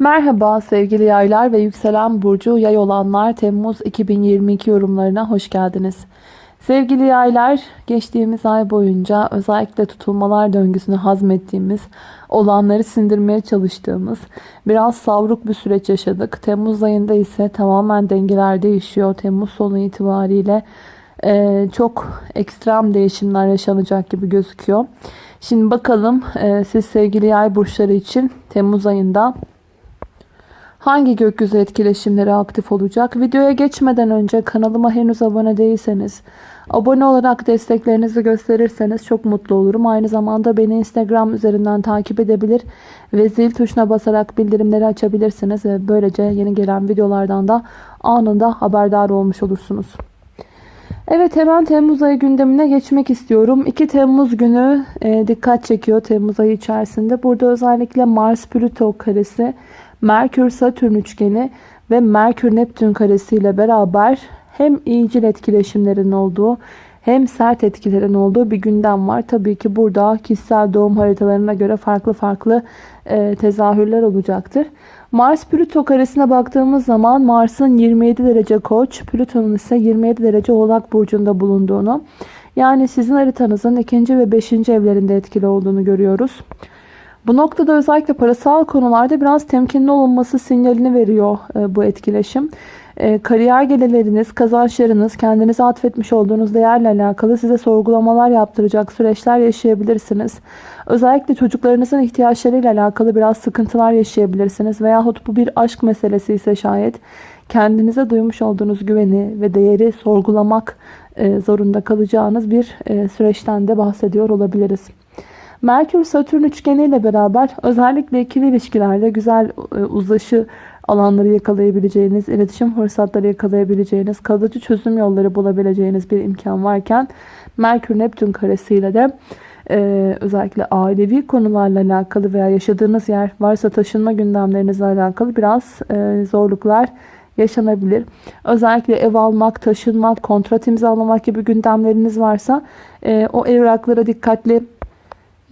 Merhaba sevgili yaylar ve yükselen burcu yay olanlar Temmuz 2022 yorumlarına hoş geldiniz. Sevgili yaylar geçtiğimiz ay boyunca özellikle tutulmalar döngüsünü hazmettiğimiz, olanları sindirmeye çalıştığımız biraz savruk bir süreç yaşadık. Temmuz ayında ise tamamen dengeler değişiyor. Temmuz sonu itibariyle e, çok ekstrem değişimler yaşanacak gibi gözüküyor. Şimdi bakalım e, siz sevgili yay burçları için Temmuz ayında hangi gökyüzü etkileşimleri aktif olacak? Videoya geçmeden önce kanalıma henüz abone değilseniz abone olarak desteklerinizi gösterirseniz çok mutlu olurum. Aynı zamanda beni Instagram üzerinden takip edebilir ve zil tuşuna basarak bildirimleri açabilirsiniz ve böylece yeni gelen videolardan da anında haberdar olmuş olursunuz. Evet hemen Temmuz ayı gündemine geçmek istiyorum. 2 Temmuz günü e, dikkat çekiyor Temmuz ayı içerisinde. Burada özellikle Mars-Plüto karesi, Merkür-Satürn üçgeni ve Merkür-Neptün karesi ile beraber hem iyicil etkileşimlerin olduğu hem sert etkilerin olduğu bir gündem var. Tabii ki burada kişisel doğum haritalarına göre farklı farklı e, tezahürler olacaktır. Mars Plüto karesine baktığımız zaman Mars'ın 27 derece Koç, Plüton'un ise 27 derece Oğlak burcunda bulunduğunu, yani sizin haritanızın ikinci ve beşinci evlerinde etkili olduğunu görüyoruz. Bu noktada özellikle parasal konularda biraz temkinli olunması sinyalini veriyor e, bu etkileşim. E, kariyer gelirleriniz, kazançlarınız, kendinize atfetmiş olduğunuz değerle alakalı size sorgulamalar yaptıracak süreçler yaşayabilirsiniz. Özellikle çocuklarınızın ihtiyaçlarıyla alakalı biraz sıkıntılar yaşayabilirsiniz. Veyahut bu bir aşk meselesi ise şayet kendinize duymuş olduğunuz güveni ve değeri sorgulamak e, zorunda kalacağınız bir e, süreçten de bahsediyor olabiliriz. Merkür-Satürn üçgeniyle beraber özellikle ikili ilişkilerde güzel e, uzlaşı alanları yakalayabileceğiniz, iletişim fırsatları yakalayabileceğiniz, kalıcı çözüm yolları bulabileceğiniz bir imkan varken Merkür-Neptün karesiyle de ee, özellikle ailevi konularla alakalı veya yaşadığınız yer varsa taşınma gündemlerinizle alakalı biraz e, zorluklar yaşanabilir. Özellikle ev almak, taşınmak, kontrat imzalamak gibi gündemleriniz varsa e, o evraklara dikkatli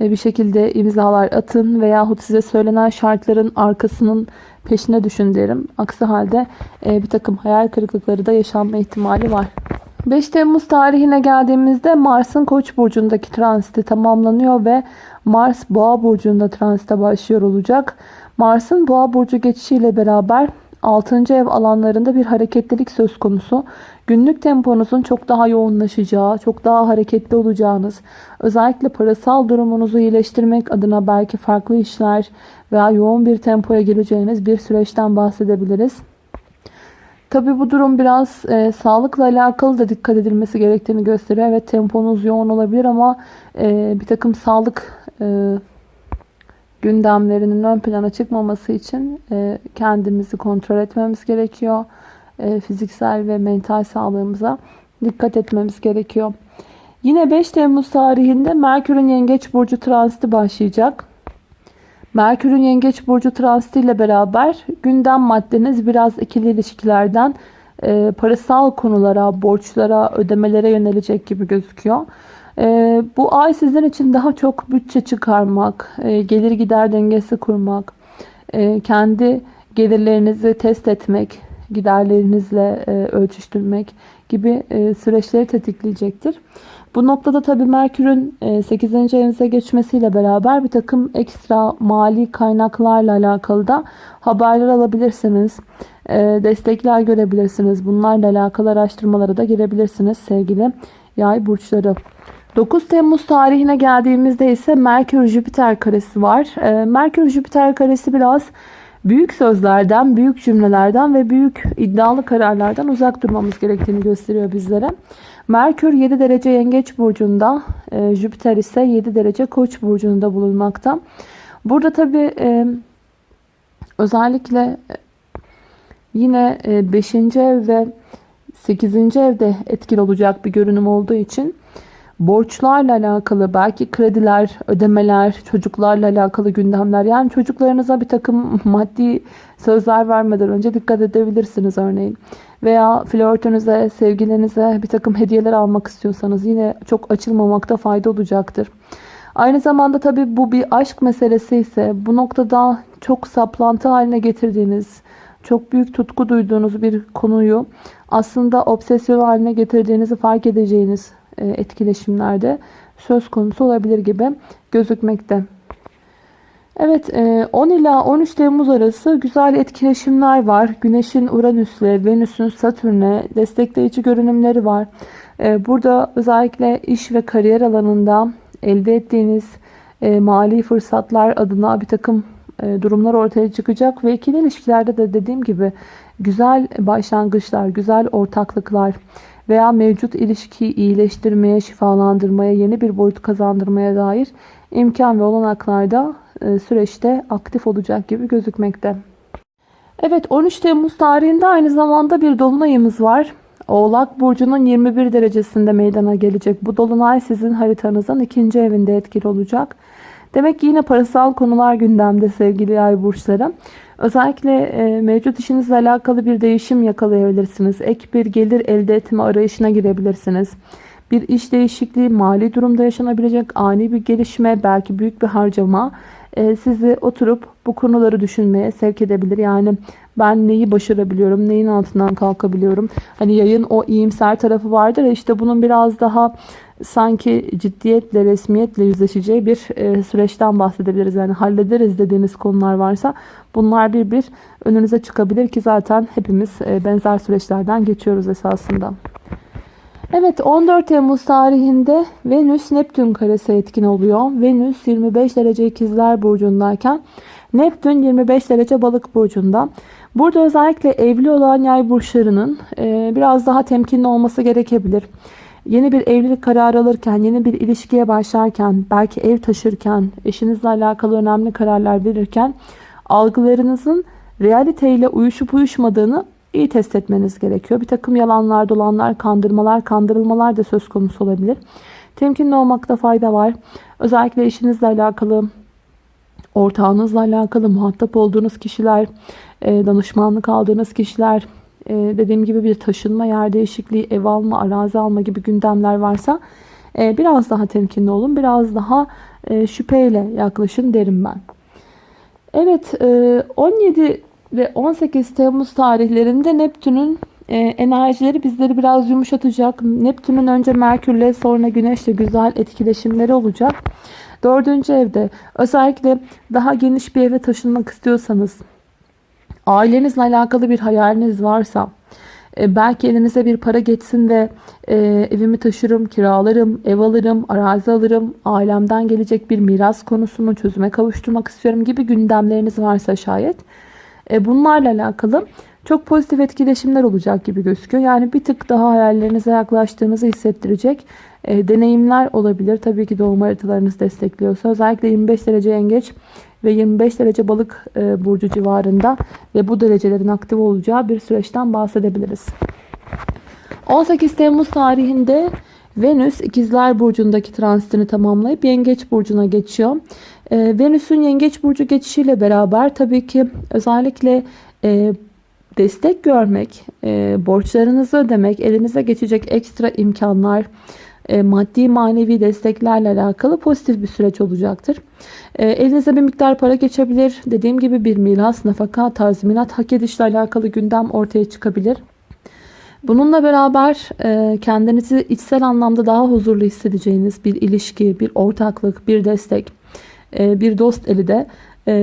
e, bir şekilde imzalar atın veyahut size söylenen şartların arkasının peşine düşün derim. Aksi halde e, bir takım hayal kırıklıkları da yaşanma ihtimali var. 5 Temmuz tarihine geldiğimizde Mars'ın Koç burcundaki transiti tamamlanıyor ve Mars Boğa burcunda transite başlıyor olacak. Mars'ın Boğa burcu geçişiyle beraber 6. ev alanlarında bir hareketlilik söz konusu. Günlük temponuzun çok daha yoğunlaşacağı, çok daha hareketli olacağınız, özellikle parasal durumunuzu iyileştirmek adına belki farklı işler veya yoğun bir tempoya gireceğiniz bir süreçten bahsedebiliriz. Tabi bu durum biraz e, sağlıkla alakalı da dikkat edilmesi gerektiğini gösteriyor. Evet temponuz yoğun olabilir ama e, bir takım sağlık e, gündemlerinin ön plana çıkmaması için e, kendimizi kontrol etmemiz gerekiyor. E, fiziksel ve mental sağlığımıza dikkat etmemiz gerekiyor. Yine 5 Temmuz tarihinde Merkür'ün Yengeç Burcu transiti başlayacak. Merkür'ün Yengeç Burcu transitiyle beraber gündem maddeniz biraz ikili ilişkilerden e, parasal konulara, borçlara, ödemelere yönelecek gibi gözüküyor. E, bu ay sizin için daha çok bütçe çıkarmak, e, gelir gider dengesi kurmak, e, kendi gelirlerinizi test etmek, giderlerinizle e, ölçüştürmek gibi e, süreçleri tetikleyecektir. Bu noktada tabii Merkür'ün 8. E, evinize geçmesiyle beraber bir takım ekstra mali kaynaklarla alakalı da haberler alabilirsiniz. Destekler görebilirsiniz. Bunlarla alakalı araştırmalara da girebilirsiniz sevgili yay burçları. 9 Temmuz tarihine geldiğimizde ise Merkür-Jüpiter karesi var. Merkür-Jüpiter karesi biraz büyük sözlerden, büyük cümlelerden ve büyük iddialı kararlardan uzak durmamız gerektiğini gösteriyor bizlere. Merkür 7 derece yengeç burcunda, e, Jüpiter ise 7 derece koç burcunda bulunmakta. Burada tabi e, özellikle e, yine 5. E, ev ve 8. evde etkili olacak bir görünüm olduğu için borçlarla alakalı belki krediler, ödemeler, çocuklarla alakalı gündemler yani çocuklarınıza bir takım maddi sözler vermeden önce dikkat edebilirsiniz örneğin. Veya flörtünüze, sevgilinize bir takım hediyeler almak istiyorsanız yine çok açılmamakta fayda olacaktır. Aynı zamanda tabii bu bir aşk meselesi ise bu noktada çok saplantı haline getirdiğiniz, çok büyük tutku duyduğunuz bir konuyu aslında obsesyon haline getirdiğinizi fark edeceğiniz etkileşimlerde söz konusu olabilir gibi gözükmekte. Evet 10 e, ila 13 Temmuz arası güzel etkileşimler var. Güneşin Uranüs'le, Venüs'ün Satürn'e destekleyici görünümleri var. E, burada özellikle iş ve kariyer alanında elde ettiğiniz mali fırsatlar adına bir takım durumlar ortaya çıkacak. Ve ikili ilişkilerde de dediğim gibi güzel başlangıçlar, güzel ortaklıklar, veya mevcut ilişkiyi iyileştirmeye, şifalandırmaya, yeni bir boyut kazandırmaya dair imkan ve olanaklarda e, süreçte aktif olacak gibi gözükmekte. Evet 13 Temmuz tarihinde aynı zamanda bir dolunayımız var. Oğlak Burcu'nun 21 derecesinde meydana gelecek. Bu dolunay sizin haritanızın ikinci evinde etkili olacak. Demek ki yine parasal konular gündemde sevgili yay burçları. Özellikle e, mevcut işinizle alakalı bir değişim yakalayabilirsiniz. Ek bir gelir elde etme arayışına girebilirsiniz. Bir iş değişikliği, mali durumda yaşanabilecek ani bir gelişme, belki büyük bir harcama e, sizi oturup bu konuları düşünmeye sevk edebilir. Yani ben neyi başarabiliyorum, neyin altından kalkabiliyorum. Hani yayın o iyimser tarafı vardır ya işte bunun biraz daha sanki ciddiyetle, resmiyetle yüzleşeceği bir e, süreçten bahsedebiliriz. Yani hallederiz dediğiniz konular varsa bunlar bir bir önünüze çıkabilir ki zaten hepimiz e, benzer süreçlerden geçiyoruz esasında. Evet 14 Temmuz tarihinde Venüs Neptün karesi etkin oluyor. Venüs 25 derece ikizler burcundayken Neptün 25 derece balık burcunda. Burada özellikle evli olan yay burçlarının e, biraz daha temkinli olması gerekebilir. Yeni bir evlilik kararı alırken, yeni bir ilişkiye başlarken, belki ev taşırken, eşinizle alakalı önemli kararlar verirken algılarınızın realiteyle uyuşup uyuşmadığını iyi test etmeniz gerekiyor. Bir takım yalanlar, dolanlar, kandırmalar, kandırılmalar da söz konusu olabilir. Temkinli olmakta fayda var. Özellikle eşinizle alakalı, ortağınızla alakalı, muhatap olduğunuz kişiler, e, danışmanlık aldığınız kişiler, e, dediğim gibi bir taşınma, yer değişikliği, ev alma, arazi alma gibi gündemler varsa e, biraz daha temkinli olun. Biraz daha şüpheyle yaklaşın derim ben. Evet 17 ve 18 Temmuz tarihlerinde Neptün'ün enerjileri bizleri biraz yumuşatacak. Neptün'ün önce Merkür'le sonra Güneş'le güzel etkileşimleri olacak. Dördüncü evde özellikle daha geniş bir eve taşınmak istiyorsanız ailenizle alakalı bir hayaliniz varsa e, belki elinize bir para geçsin de e, evimi taşırım, kiralarım, ev alırım, arazi alırım, ailemden gelecek bir miras konusunu çözüme kavuşturmak istiyorum gibi gündemleriniz varsa şayet e, bunlarla alakalı çok pozitif etkileşimler olacak gibi gözüküyor. Yani bir tık daha hayallerinize yaklaştığınızı hissettirecek e, deneyimler olabilir. Tabii ki doğum haritalarınız destekliyorsa özellikle 25 derece yengeç ve 25 derece balık e, burcu civarında ve bu derecelerin aktif olacağı bir süreçten bahsedebiliriz. 18 Temmuz tarihinde Venüs ikizler burcundaki transitini tamamlayıp yengeç burcuna geçiyor. E, Venüs'ün yengeç burcu geçişiyle beraber tabii ki özellikle e, destek görmek, e, borçlarınızı ödemek, elinize geçecek ekstra imkanlar, e, maddi manevi desteklerle alakalı pozitif bir süreç olacaktır. E, elinize bir miktar para geçebilir. Dediğim gibi bir miras, nafaka, tazminat, hak edişle alakalı gündem ortaya çıkabilir. Bununla beraber e, kendinizi içsel anlamda daha huzurlu hissedeceğiniz bir ilişki, bir ortaklık, bir destek, bir dost eli de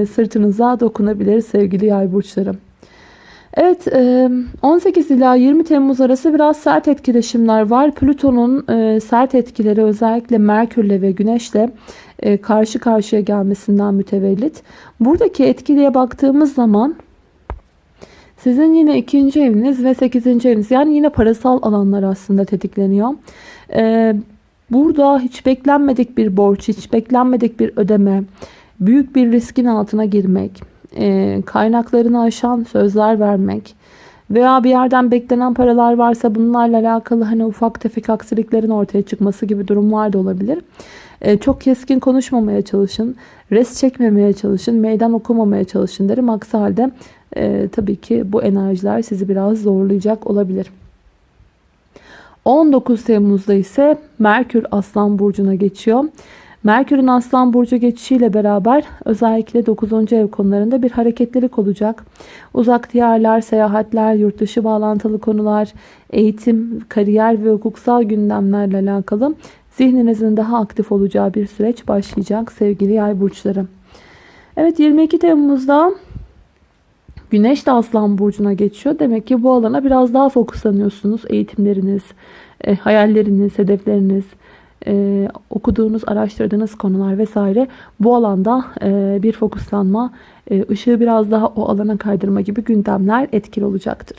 sırtınıza dokunabilir sevgili yay burçlarım. Evet 18 ila 20 Temmuz arası biraz sert etkileşimler var. Plüton'un sert etkileri özellikle Merkürle ve Güneşle karşı karşıya gelmesinden mütevellit. Buradaki etkiliye baktığımız zaman sizin yine ikinci eviniz ve sekizinci eviniz yani yine parasal alanlar aslında tetikleniyor. Burada hiç beklenmedik bir borç, hiç beklenmedik bir ödeme, büyük bir riskin altına girmek e, kaynaklarını aşan sözler vermek veya bir yerden beklenen paralar varsa bunlarla alakalı hani ufak tefek aksiliklerin ortaya çıkması gibi durumlar da olabilir. E, çok keskin konuşmamaya çalışın, res çekmemeye çalışın, meydan okumamaya çalışın derim. Aksi halde e, tabii ki bu enerjiler sizi biraz zorlayacak olabilir. 19 Temmuz'da ise Merkür Aslan Burcu'na geçiyor. Merkür'ün Aslan Burcu geçişiyle beraber özellikle 9. ev konularında bir hareketlilik olacak. Uzak diyarlar, seyahatler, yurt dışı bağlantılı konular, eğitim, kariyer ve hukuksal gündemlerle alakalı zihninizin daha aktif olacağı bir süreç başlayacak sevgili yay burçları. Evet 22 Temmuz'da Güneş de Aslan Burcu'na geçiyor. Demek ki bu alana biraz daha fokuslanıyorsunuz. Eğitimleriniz, e, hayalleriniz, hedefleriniz, e, okuduğunuz, araştırdığınız konular vesaire bu alanda e, bir fokuslanma, e, ışığı biraz daha o alana kaydırma gibi gündemler etkili olacaktır.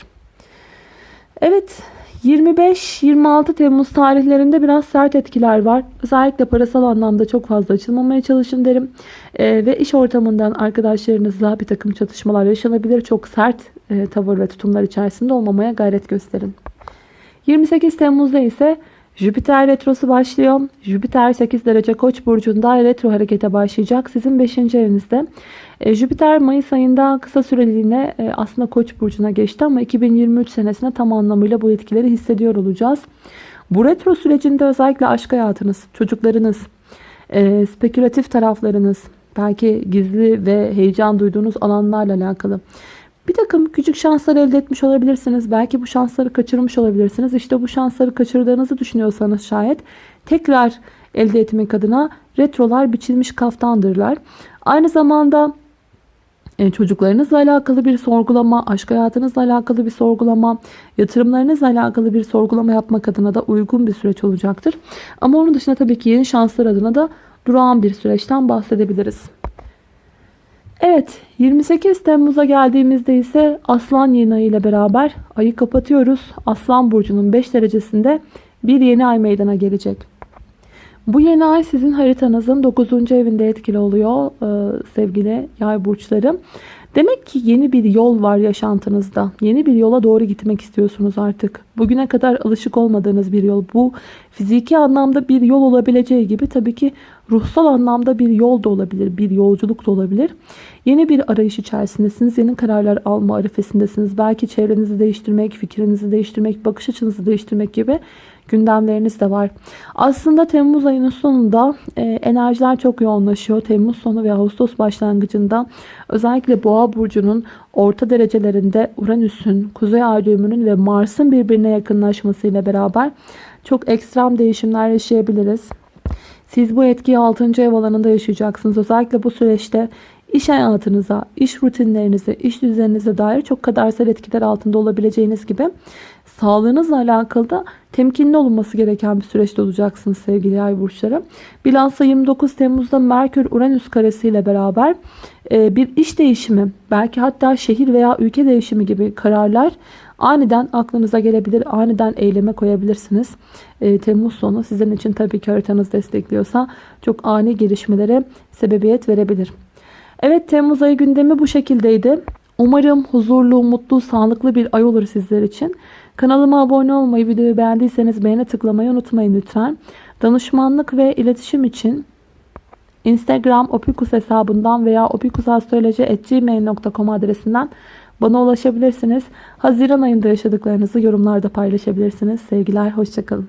Evet 25-26 Temmuz tarihlerinde biraz sert etkiler var. Özellikle parasal anlamda çok fazla açılmamaya çalışın derim. E, ve iş ortamından arkadaşlarınızla bir takım çatışmalar yaşanabilir. Çok sert e, tavır ve tutumlar içerisinde olmamaya gayret gösterin. 28 Temmuz'da ise Jüpiter retrosu başlıyor. Jüpiter 8 derece koç burcunda retro harekete başlayacak. Sizin 5. evinizde. E, Jüpiter Mayıs ayında kısa süreliğine e, aslında koç burcuna geçti ama 2023 senesinde tam anlamıyla bu etkileri hissediyor olacağız. Bu retro sürecinde özellikle aşk hayatınız, çocuklarınız, e, spekülatif taraflarınız, belki gizli ve heyecan duyduğunuz alanlarla alakalı bir takım küçük şanslar elde etmiş olabilirsiniz. Belki bu şansları kaçırmış olabilirsiniz. İşte bu şansları kaçırdığınızı düşünüyorsanız şayet tekrar elde etmek adına retrolar biçilmiş kaftandırlar. Aynı zamanda e, çocuklarınızla alakalı bir sorgulama, aşk hayatınızla alakalı bir sorgulama, yatırımlarınızla alakalı bir sorgulama yapmak adına da uygun bir süreç olacaktır. Ama onun dışında tabii ki yeni şanslar adına da durağan bir süreçten bahsedebiliriz. Evet 28 Temmuz'a geldiğimizde ise Aslan yeni ayı ile beraber ayı kapatıyoruz. Aslan burcunun 5 derecesinde bir yeni ay meydana gelecek. Bu yeni ay sizin haritanızın 9. evinde etkili oluyor e, sevgili yay burçları. Demek ki yeni bir yol var yaşantınızda. Yeni bir yola doğru gitmek istiyorsunuz artık. Bugüne kadar alışık olmadığınız bir yol. Bu fiziki anlamda bir yol olabileceği gibi tabii ki ruhsal anlamda bir yol da olabilir. Bir yolculuk da olabilir. Yeni bir arayış içerisindesiniz. Yeni kararlar alma arifesindesiniz. Belki çevrenizi değiştirmek, fikrinizi değiştirmek, bakış açınızı değiştirmek gibi gündemleriniz de var. Aslında Temmuz ayının sonunda e, enerjiler çok yoğunlaşıyor. Temmuz sonu ve Ağustos başlangıcında özellikle Boğa burcunun orta derecelerinde Uranüs'ün, Kuzey Ay düğümünün ve Mars'ın birbirine yakınlaşmasıyla beraber çok ekstrem değişimler yaşayabiliriz. Siz bu etkiyi 6. ev alanında yaşayacaksınız. Özellikle bu süreçte iş hayatınıza, iş rutinlerinize, iş düzeninize dair çok kadersel etkiler altında olabileceğiniz gibi sağlığınızla alakalı da temkinli olunması gereken bir süreçte olacaksınız sevgili yay burçları. Bilhassa 29 Temmuz'da Merkür Uranüs karesi ile beraber e, bir iş değişimi, belki hatta şehir veya ülke değişimi gibi kararlar aniden aklınıza gelebilir. Aniden eyleme koyabilirsiniz. E, Temmuz sonu sizin için tabii ki haritanız destekliyorsa çok ani gelişmelere sebebiyet verebilir. Evet Temmuz ayı gündemi bu şekildeydi. Umarım huzurlu, mutlu, sağlıklı bir ay olur sizler için. Kanalıma abone olmayı, videoyu beğendiyseniz beğene tıklamayı unutmayın lütfen. Danışmanlık ve iletişim için Instagram opikus hesabından veya opikusastroloji.gmail.com adresinden bana ulaşabilirsiniz. Haziran ayında yaşadıklarınızı yorumlarda paylaşabilirsiniz. Sevgiler, hoşçakalın.